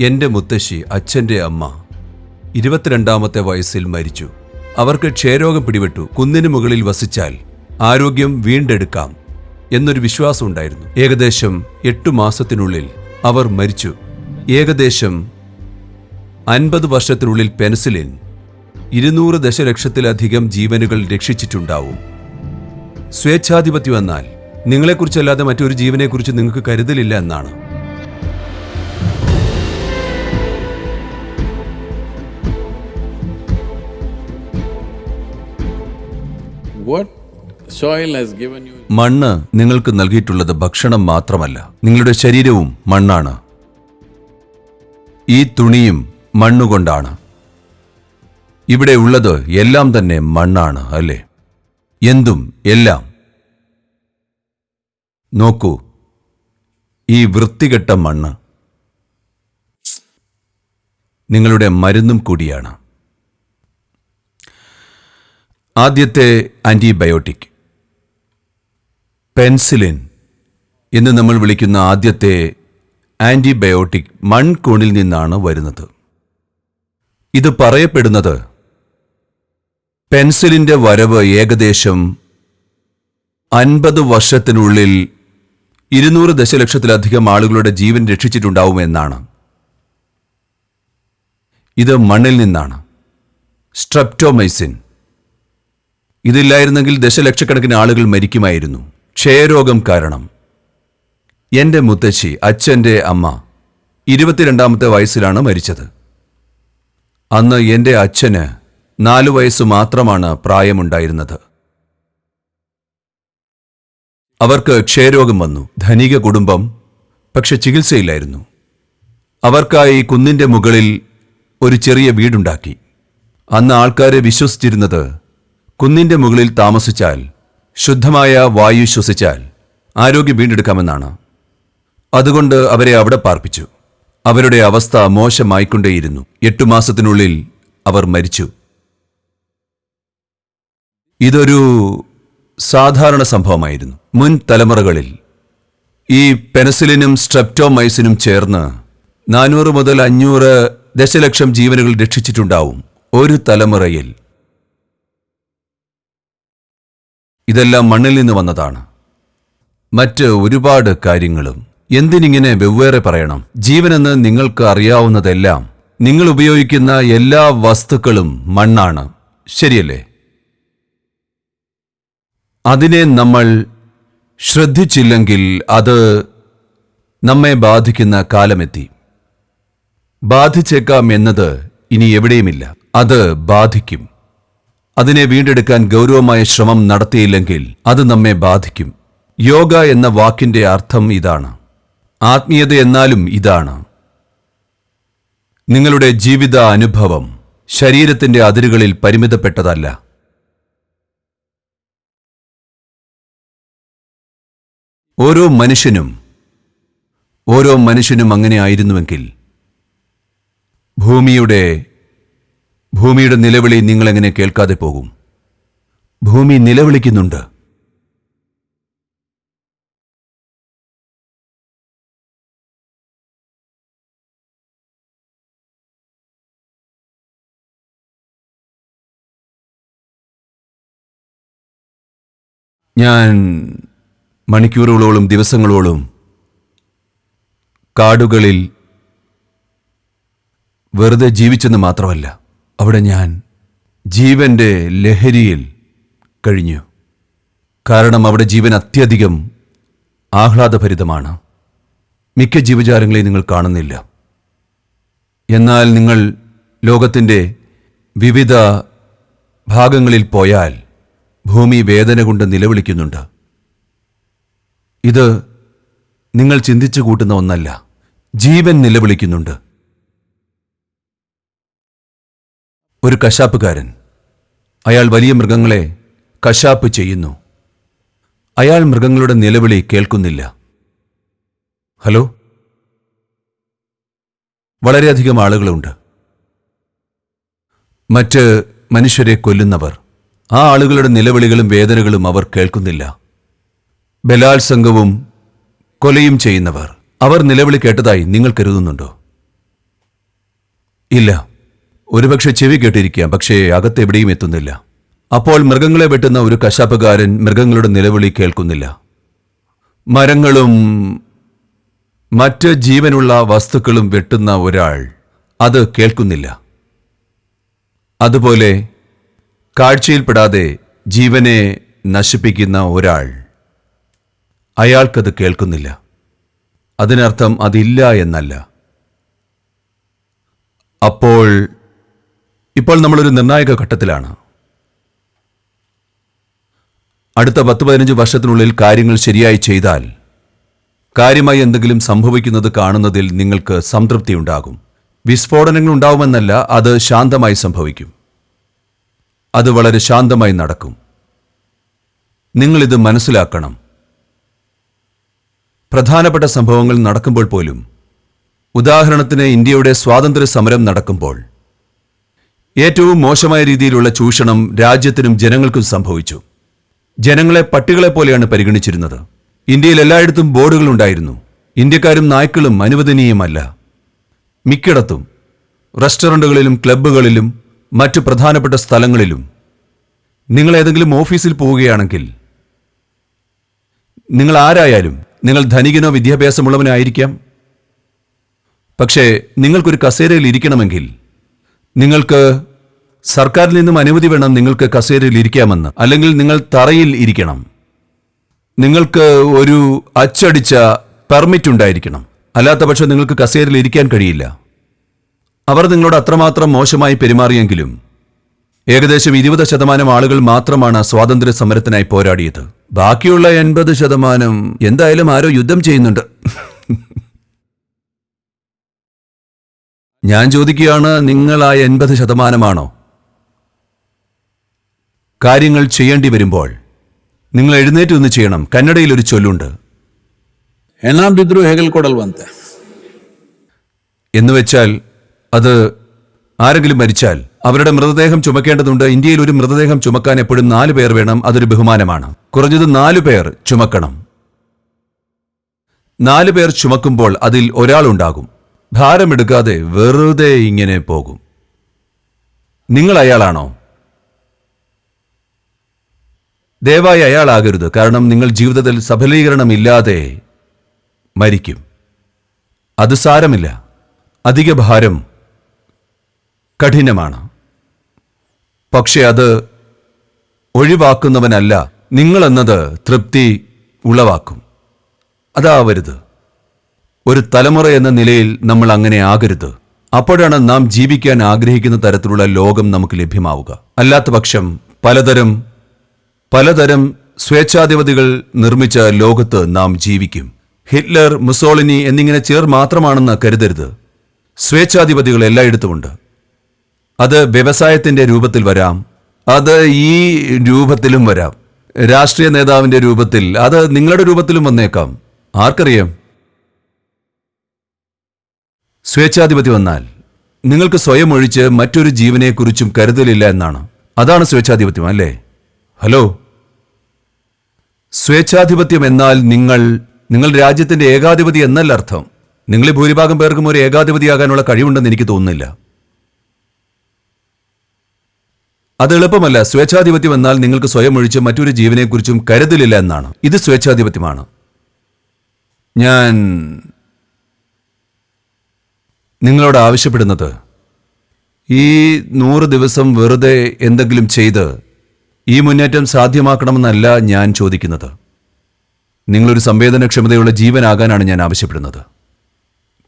എന്റെ മുത്തശ്ശി അച്ഛന്റെ അമ്മ ഇരുപത്തിരണ്ടാമത്തെ വയസ്സിൽ മരിച്ചു. അവർക്ക് ക്ഷയരോഗം പിടിപെട്ടു. കുന്നിന് മുകളിൽ വസിച്ചാൽ ആരോഗ്യം വീണ്ടെടുക്കാം എന്നൊരു വിശ്വാസം ഉണ്ടായിരുന്നു. ഏകദേശം എട്ടു മാസത്തിനുള്ളിൽ അവർ മരിച്ചു. ഏകദേശം അൻപത് വർഷത്തിനുള്ളിൽ പെൻസിലിൻ ഇരുന്നൂറ് ദശലക്ഷത്തിലധികം ജീവനുകൾ രക്ഷിച്ചിട്ടുണ്ടാവും. സ്വേച്ഛാധിപത്യം എന്നാൽ നിങ്ങളെക്കുറിച്ചല്ലാതെ മറ്റൊരു ജീവനെക്കുറിച്ച് നിങ്ങൾക്ക് കരുതലില്ല എന്നാണ്. മണ്ണ് നിങ്ങൾക്ക് നൽകിയിട്ടുള്ളത് ഭക്ഷണം മാത്രമല്ല. നിങ്ങളുടെ ശരീരവും മണ്ണാണ്. ഈ തുണിയും മണ്ണുകൊണ്ടാണ്. ഇവിടെ ഉള്ളത് എല്ലാം തന്നെ മണ്ണാണ് അല്ലേ? എന്തും എല്ലാം. നോക്കൂ ഈ വൃത്തികെട്ട മണ്ണ് നിങ്ങളുടെ മരുന്നും കൂടിയാണ്. ആദ്യത്തെ ആന്റിബയോട്ടിക് പെൻസിലിൻ എന്ന് നമ്മൾ വിളിക്കുന്ന ആദ്യത്തെ ആന്റിബയോട്ടിക് മൺകൂണിൽ നിന്നാണ് വരുന്നത്. ഇത് പറയപ്പെടുന്നത് പെൻസിലിന്റെ വരവ് ഏകദേശം അൻപത് വർഷത്തിനുള്ളിൽ ഇരുന്നൂറ് ദശലക്ഷത്തിലധികം ആളുകളുടെ ജീവൻ രക്ഷിച്ചിട്ടുണ്ടാവും എന്നാണ്. ഇത് മണ്ണിൽ നിന്നാണ്. സ്ട്രെപ്റ്റോമൈസിൻ. ഇതില്ലായിരുന്നെങ്കിൽ ദശലക്ഷക്കണക്കിന് ആളുകൾ മരിക്കുമായിരുന്നു. ക്ഷയരോഗം കാരണം. എന്റെ മുത്തശ്ശി അച്ഛന്റെ അമ്മ ഇരുപത്തിരണ്ടാമത്തെ വയസ്സിലാണ് മരിച്ചത്. അന്ന് എന്റെ അച്ഛന് നാലു വയസ്സ് മാത്രമാണ് പ്രായമുണ്ടായിരുന്നത്. അവർക്ക് ക്ഷയരോഗം വന്നു. ധനിക കുടുംബം പക്ഷെ ചികിത്സയില്ലായിരുന്നു. അവർക്കായി കുന്നിന്റെ മുകളിൽ ഒരു ചെറിയ വീടുണ്ടാക്കി. അന്ന് ആൾക്കാരെ വിശ്വസിച്ചിരുന്നത് കുന്നിന്റെ മുകളിൽ താമസിച്ചാൽ ശുദ്ധമായ വായു ശ്വസിച്ചാൽ ആരോഗ്യം വീണ്ടെടുക്കാമെന്നാണ്. അതുകൊണ്ട് അവരെ അവിടെ പാർപ്പിച്ചു. അവരുടെ അവസ്ഥ മോശമായിക്കൊണ്ടേയിരുന്നു. എട്ടു മാസത്തിനുള്ളിൽ അവർ മരിച്ചു. ഇതൊരു സാധാരണ സംഭവമായിരുന്നു. മുൻ തലമുറകളിൽ ഈ പെനസിലിനും സ്ട്രെപ്റ്റോമൈസിനും ചേർന്ന് നാനൂറ് മുതൽ അഞ്ഞൂറ് ദശലക്ഷം ജീവനുകൾ രക്ഷിച്ചിട്ടുണ്ടാവും. ഒരു തലമുറയിൽ ഇതെല്ലാം മണ്ണിൽ നിന്ന് വന്നതാണ്. മറ്റ് ഒരുപാട് കാര്യങ്ങളും. എന്തിനിങ്ങനെ വെവ്വേറെ പറയണം? ജീവനെന്ന് നിങ്ങൾക്ക് അറിയാവുന്നതെല്ലാം നിങ്ങൾ ഉപയോഗിക്കുന്ന എല്ലാ വസ്തുക്കളും മണ്ണാണ്. ശരിയല്ലേ? അതിനെ നമ്മൾ ശ്രദ്ധിച്ചില്ലെങ്കിൽ അത് നമ്മെ ബാധിക്കുന്ന കാലമെത്തി. ബാധിച്ചേക്കാം എന്നത് ഇനി എവിടെയുമില്ല. അത് ബാധിക്കും. അതിനെ വീണ്ടെടുക്കാൻ ഗൗരവമായ ശ്രമം നടത്തിയില്ലെങ്കിൽ അത് നമ്മെ ബാധിക്കും. യോഗ എന്ന വാക്കിന്റെ അർത്ഥം ഇതാണ്. ആത്മീയത എന്നാലും ഇതാണ്. നിങ്ങളുടെ ജീവിത അനുഭവം ശരീരത്തിന്റെ അതിരുകളിൽ പരിമിതപ്പെട്ടതല്ല. ഓരോ മനുഷ്യനും ഓരോ മനുഷ്യനും അങ്ങനെ ആയിരുന്നുവെങ്കിൽ ഭൂമിയുടെ ഭൂമിയുടെ നിലവിളി നിങ്ങളെങ്ങനെ കേൾക്കാതെ പോകും? ഭൂമി നിലവിളിക്കുന്നുണ്ട്. ഞാൻ മണിക്കൂറുകളോളം ദിവസങ്ങളോളം കാടുകളിൽ വെറുതെ ജീവിച്ചെന്ന് മാത്രമല്ല അവിടെ ഞാൻ ജീവന്റെ ലഹരിയിൽ കഴിഞ്ഞു. കാരണം അവിടെ ജീവൻ അത്യധികം ആഹ്ലാദഭരിതമാണ്. മിക്ക ജീവജാലങ്ങളെയും നിങ്ങൾ കാണുന്നില്ല. എന്നാൽ നിങ്ങൾ ലോകത്തിന്റെ വിവിധ ഭാഗങ്ങളിൽ പോയാൽ ഭൂമി വേദന കൊണ്ട് നിലവിളിക്കുന്നുണ്ട്. ഇത് നിങ്ങൾ ചിന്തിച്ചു കൂട്ടുന്ന ഒന്നല്ല ജീവൻ നിലവിളിക്കുന്നുണ്ട്. ഒരു കശാപ്പുകാരൻ. അയാൾ വലിയ മൃഗങ്ങളെ കശാപ്പ് ചെയ്യുന്നു. അയാൾ മൃഗങ്ങളുടെ നിലവിളി കേൾക്കുന്നില്ല. ഹലോ? വളരെയധികം ആളുകളുണ്ട്. മറ്റ് മനുഷ്യരെ കൊല്ലുന്നവർ. ആ ആളുകളുടെ നിലവിളികളും വേദനകളും അവർ കേൾക്കുന്നില്ല. ബലാത്സംഗവും കൊലയും ചെയ്യുന്നവർ. അവർ നിലവിളി കേട്ടതായി നിങ്ങൾ കരുതുന്നുണ്ടോ? ഇല്ല. ഒരുപക്ഷെ ചെവി കേട്ടിരിക്കാം പക്ഷേ അകത്തെവിടെയും എത്തുന്നില്ല. അപ്പോൾ മൃഗങ്ങളെ വെട്ടുന്ന ഒരു കശാപ്പുകാരൻ മൃഗങ്ങളുടെ നിലവിളി കേൾക്കുന്നില്ല. മരങ്ങളും മറ്റ് ജീവനുള്ള വസ്തുക്കളും വെട്ടുന്ന ഒരാൾ അത് കേൾക്കുന്നില്ല. അതുപോലെ കാഴ്ചയിൽപ്പെടാതെ ജീവനെ നശിപ്പിക്കുന്ന ഒരാൾ അയാൾക്കത് കേൾക്കുന്നില്ല. അതിനർത്ഥം അതില്ല എന്നല്ല. അപ്പോൾ ഇപ്പോൾ നമ്മളൊരു നിർണായക ഘട്ടത്തിലാണ്. അടുത്ത പത്ത് പതിനഞ്ച് വർഷത്തിനുള്ളിൽ കാര്യങ്ങൾ ശരിയായി ചെയ്താൽ കാര്യമായി എന്തെങ്കിലും സംഭവിക്കുന്നത് കാണുന്നതിൽ നിങ്ങൾക്ക് സംതൃപ്തി ഉണ്ടാകും വിസ്ഫോടനങ്ങൾ ഉണ്ടാവുമെന്നല്ല അത് ശാന്തമായി സംഭവിക്കും. അത് വളരെ ശാന്തമായി നടക്കും. നിങ്ങളിത് മനസ്സിലാക്കണം. പ്രധാനപ്പെട്ട സംഭവങ്ങൾ നടക്കുമ്പോൾ പോലും ഉദാഹരണത്തിന് ഇന്ത്യയുടെ സ്വാതന്ത്ര്യ സമരം നടക്കുമ്പോൾ ഏറ്റവും മോശമായ രീതിയിലുള്ള ചൂഷണം രാജ്യത്തിനും ജനങ്ങൾക്കും സംഭവിച്ചു. ജനങ്ങളെ പട്ടികളെ പോലെയാണ് പരിഗണിച്ചിരുന്നത്. ഇന്ത്യയിൽ എല്ലായിടത്തും ബോർഡുകൾ ഉണ്ടായിരുന്നു. ഇന്ത്യക്കാരും നായ്ക്കളും അനുവദനീയമല്ല. മിക്കിടത്തും റെസ്റ്റോറന്റുകളിലും ക്ലബ്ബുകളിലും മറ്റു പ്രധാനപ്പെട്ട സ്ഥലങ്ങളിലും. നിങ്ങൾ ഏതെങ്കിലും ഓഫീസിൽ പോവുകയാണെങ്കിൽ നിങ്ങൾ ആരായാലും നിങ്ങൾ ധനികനോ വിദ്യാഭ്യാസമുള്ളവനോ ആയിരിക്കാം. പക്ഷേ നിങ്ങൾക്കൊരു കസേരയിൽ ഇരിക്കണമെങ്കിൽ നിങ്ങൾക്ക് സർക്കാരിൽ നിന്നും അനുമതി വേണം നിങ്ങൾക്ക് കസേരയിൽ ഇരിക്കാമെന്ന്. അല്ലെങ്കിൽ നിങ്ങൾ തറയിൽ ഇരിക്കണം. നിങ്ങൾക്ക് ഒരു അച്ചടിച്ച പെർമിറ്റ് ഉണ്ടായിരിക്കണം. അല്ലാത്ത പക്ഷം നിങ്ങൾക്ക് കസേരയിൽ ഇരിക്കാൻ കഴിയില്ല. അവർ നിങ്ങളോട് അത്രമാത്രം മോശമായി പെരുമാറിയെങ്കിലും ഏകദേശം ഇരുപത് ശതമാനം ആളുകൾ മാത്രമാണ് സ്വാതന്ത്ര്യ സമരത്തിനായി പോരാടിയത്. ബാക്കിയുള്ള എൺപത് ശതമാനം എന്തായാലും ആരോ യുദ്ധം ചെയ്യുന്നുണ്ട്. ഞാൻ ചോദിക്കുകയാണ് നിങ്ങൾ ആ എൺപത് ശതമാനമാണോ? കാര്യങ്ങൾ ചെയ്യേണ്ടി വരുമ്പോൾ നിങ്ങൾ എഴുന്നേറ്റ് ഒന്ന് ചെയ്യണം. കന്നഡയിൽ ഒരു ചൊല്ലുണ്ട്. എണ്ണാം ഹെഗൽ എന്ന് വെച്ചാൽ അത് ആരെങ്കിലും മരിച്ചാൽ അവരുടെ മൃതദേഹം ചുമക്കേണ്ടതുണ്ട്. ഇന്ത്യയിൽ ഒരു മൃതദേഹം ചുമക്കാൻ എപ്പോഴും നാല് പേർ വേണം. അതൊരു ബഹുമാനമാണ്. കുറഞ്ഞത് നാലു പേർ ചുമക്കണം. നാല് പേർ ചുമക്കുമ്പോൾ അതിൽ ഒരാളുണ്ടാകും. ഭാരമെടുക്കാതെ വെറുതെ ഇങ്ങനെ പോകും. നിങ്ങൾ അയാളാണോ? ദയവായി അയാളാകരുത്. കാരണം നിങ്ങൾ ജീവിതത്തിൽ സഫലീകരണമില്ലാതെ മരിക്കും. അത് സാരമില്ല. അധിക ഭാരം കഠിനമാണ്. പക്ഷെ അത് ഒഴിവാക്കുന്നവനല്ല. നിങ്ങളെന്നത് തൃപ്തി ഉളവാക്കും. അതാവരുത്. ഒരു തലമുറ എന്ന നിലയിൽ നമ്മൾ അങ്ങനെ ആകരുത്. അപ്പോഴാണ് നാം ജീവിക്കാൻ ആഗ്രഹിക്കുന്ന തരത്തിലുള്ള ലോകം നമുക്ക് ലഭ്യമാവുക. അല്ലാത്ത പക്ഷം പലതരം പലതരം സ്വേച്ഛാധിപതികൾ നിർമ്മിച്ച ലോകത്ത് നാം ജീവിക്കും. ഹിറ്റ്ലർ മുസോളിനി എന്നിങ്ങനെ ചേർ മാത്രമാണെന്ന് കരുതരുത്. സ്വേച്ഛാധിപതികൾ എല്ലായിടത്തുമുണ്ട് അത് വ്യവസായത്തിന്റെ രൂപത്തിൽ വരാം. അത് ഈ രൂപത്തിലും വരാം. രാഷ്ട്രീയ നേതാവിന്റെ രൂപത്തിൽ അത് നിങ്ങളുടെ രൂപത്തിലും വന്നേക്കാം. ആർക്കറിയാം? സ്വേച്ഛാധിപതി വന്നാൽ നിങ്ങൾക്ക് സ്വയം ഒഴിച്ച് മറ്റൊരു ജീവനെക്കുറിച്ചും കരുതലില്ല എന്നാണ്. അതാണ് സ്വേച്ഛാധിപത്യം അല്ലേ? ഹലോ? സ്വേച്ഛാധിപത്യം എന്നാൽ നിങ്ങൾ നിങ്ങൾ രാജ്യത്തിന്റെ ഏകാധിപതി എന്നല്ല അർത്ഥം. നിങ്ങളെ ഭൂരിഭാഗം പേർക്കും ഒരു ഏകാധിപതിയാകാനുള്ള കഴിവുണ്ടെന്ന് എനിക്ക് തോന്നുന്നില്ല. അത് എളുപ്പമല്ല. സ്വേച്ഛാധിപത്യം എന്നാൽ നിങ്ങൾക്ക് സ്വയം ഒഴിച്ച് മറ്റൊരു ജീവനെക്കുറിച്ചും കരുതലില്ല എന്നാണ്. ഇത് സ്വേച്ഛാധിപത്യമാണ്. ഞാൻ നിങ്ങളോട് ആവശ്യപ്പെടുന്നത്? ഈ നൂറ് ദിവസം വെറുതെ എന്തെങ്കിലും ചെയ്ത് ഈ മുന്നേറ്റം സാധ്യമാക്കണമെന്നല്ല ഞാൻ ചോദിക്കുന്നത്. നിങ്ങളൊരു സംവേദനക്ഷമതയുള്ള ജീവനാകാനാണ് ഞാൻ ആവശ്യപ്പെടുന്നത്.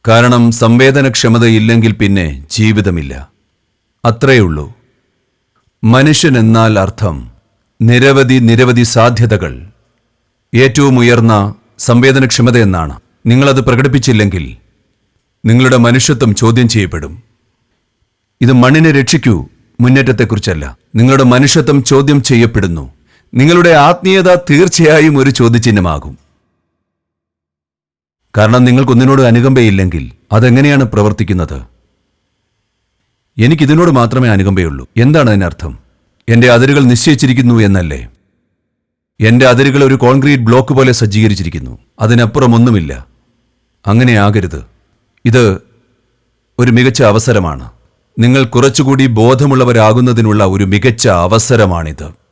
കാരണം സംവേദനക്ഷമതയില്ലെങ്കിൽ പിന്നെ ജീവിതമില്ല. അത്രയേ ഉള്ളൂ. മനുഷ്യൻ എന്നാൽ അർത്ഥം നിരവധി നിരവധി സാധ്യതകൾ. ഏറ്റവും ഉയർന്ന സംവേദനക്ഷമത എന്നാണ്. നിങ്ങളത് പ്രകടിപ്പിച്ചില്ലെങ്കിൽ നിങ്ങളുടെ മനുഷ്യത്വം ചോദ്യം ചെയ്യപ്പെടും. ഇത് മണ്ണിനെ രക്ഷിക്കൂ മുന്നേറ്റത്തെക്കുറിച്ചല്ല. നിങ്ങളുടെ മനുഷ്യത്വം ചോദ്യം ചെയ്യപ്പെടുന്നു. നിങ്ങളുടെ ആത്മീയത തീർച്ചയായും ഒരു ചോദ്യചിഹ്നമാകും. കാരണം നിങ്ങൾക്കൊന്നിനോട് അനുകമ്പയില്ലെങ്കിൽ അതെങ്ങനെയാണ് പ്രവർത്തിക്കുന്നത്? എനിക്കിതിനോട് മാത്രമേ അനുകമ്പയുള്ളൂ. എന്താണ് അതിനർത്ഥം? എന്റെ അതിരുകൾ നിശ്ചയിച്ചിരിക്കുന്നു എന്നല്ലേ? എന്റെ അതിരുകൾ ഒരു കോൺക്രീറ്റ് ബ്ലോക്ക് പോലെ സജ്ജീകരിച്ചിരിക്കുന്നു. അതിനപ്പുറം ഒന്നുമില്ല. ഇത് ഒരു മികച്ച അവസരമാണ്. നിങ്ങൾ കുറച്ചുകൂടി ബോധമുള്ളവരാകുന്നതിനുള്ള ഒരു മികച്ച അവസരമാണിത്.